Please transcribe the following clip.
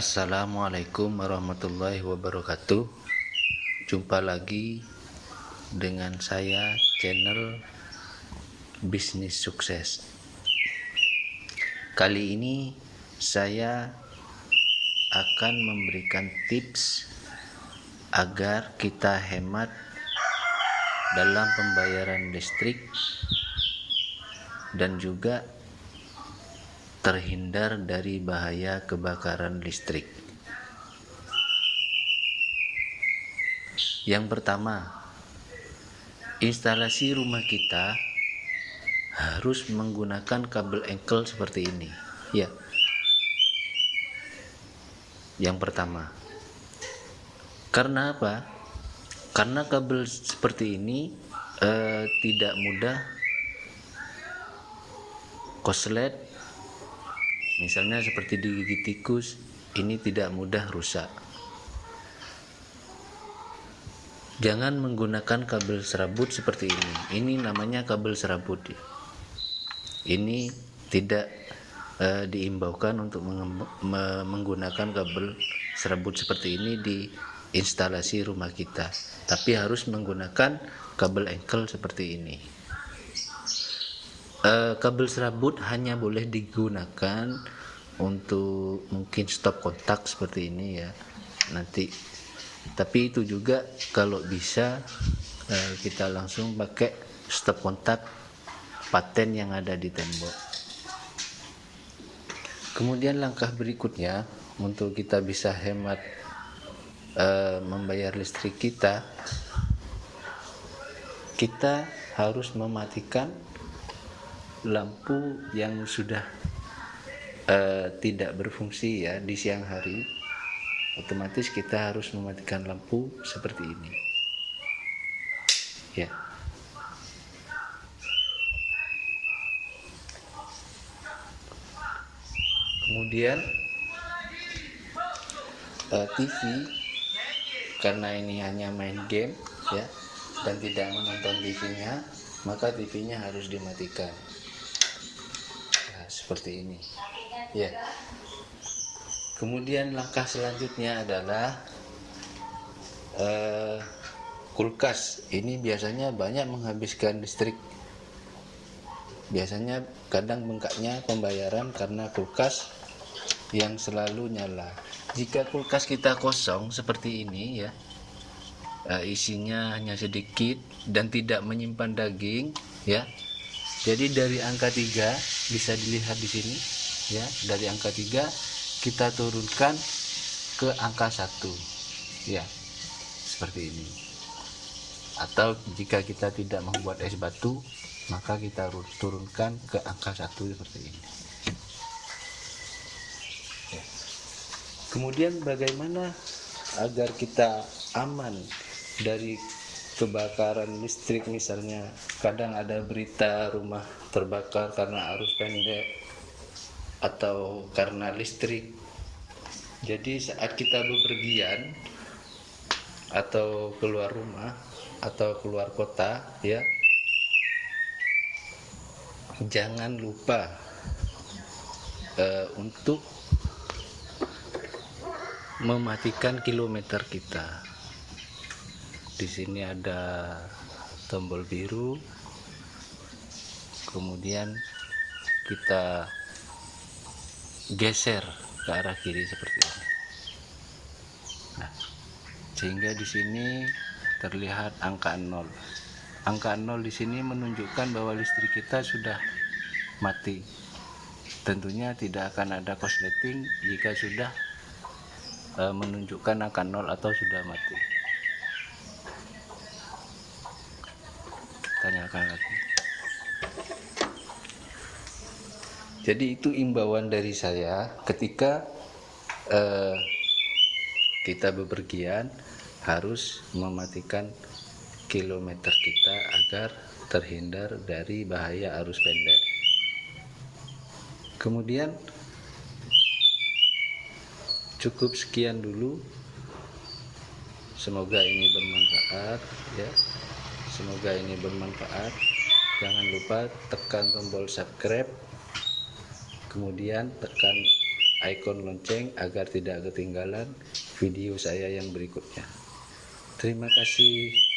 Assalamualaikum warahmatullahi wabarakatuh. Jumpa lagi dengan saya channel Bisnis Sukses. Kali ini saya akan memberikan tips agar kita hemat dalam pembayaran listrik dan juga terhindar dari bahaya kebakaran listrik. Yang pertama, instalasi rumah kita harus menggunakan kabel engkel seperti ini. Ya. Yang pertama. Karena apa? Karena kabel seperti ini eh, tidak mudah koslet misalnya seperti digigit tikus ini tidak mudah rusak. Jangan menggunakan kabel serabut seperti ini. Ini namanya kabel serabut ya. ini tidak uh, diimbaukan untuk menggunakan kabel serabut seperti ini di instalasi rumah kita. Tapi harus menggunakan kabel engkel seperti ini uh, kabel serabut hanya boleh digunakan untuk mungkin stop kontak seperti ini ya nanti. Tapi itu juga kalau bisa uh, kita langsung pakai stop kontak paten yang ada di tembok. Kemudian langkah berikutnya untuk kita bisa hemat uh, membayar listrik kita kita harus mematikan lampu yang sudah uh, tidak berfungsi ya di siang hari otomatis kita harus mematikan lampu seperti ini. Ya. Kemudian uh, eh, TV karena ini hanya main game ya dan tidak menonton TV-nya maka TV-nya harus dimatikan seperti ini. Ya. Kemudian langkah selanjutnya adalah uh, kulkas. Ini biasanya banyak menghabiskan listrik. Biasanya kadang bengkaknya pembayaran karena kulkas yang selalu nyala. Jika kulkas kita kosong seperti ini ya uh, isinya hanya sedikit dan tidak menyimpan daging ya. Jadi dari angka 3 bisa dilihat di sini ya dari angka 3 kita turunkan ke angka 1 ya seperti ini atau jika kita tidak membuat es batu maka kita turunkan ke angka 1 seperti ini ya. kemudian bagaimana agar kita aman dari kebakaran listrik misalnya kadang ada berita rumah terbakar karena arus pendek atau karena listrik. Jadi saat kita bepergian atau keluar rumah atau keluar kota ya jangan lupa uh, untuk mematikan kilometer kita di sini ada tombol biru. Kemudian kita geser ke arah kiri seperti ini. Nah, sehingga di sini terlihat angka 0 angka 0 di sini menunjukkan bahwa listrik kita sudah mati. Tentunya tidak akan ada korsleting jika sudah e, menunjukkan angka 0 atau sudah mati lagi. Jadi itu imbauan dari saya ketika uh, kita bepergian harus mematikan kilometer kita agar terhindar dari bahaya arus pendek. Kemudian cukup sekian dulu. Semoga ini bermanfaat ya semoga ini bermanfaat jangan lupa tekan tombol subscribe kemudian tekan icon lonceng agar tidak ketinggalan video saya yang berikutnya. Terima kasih.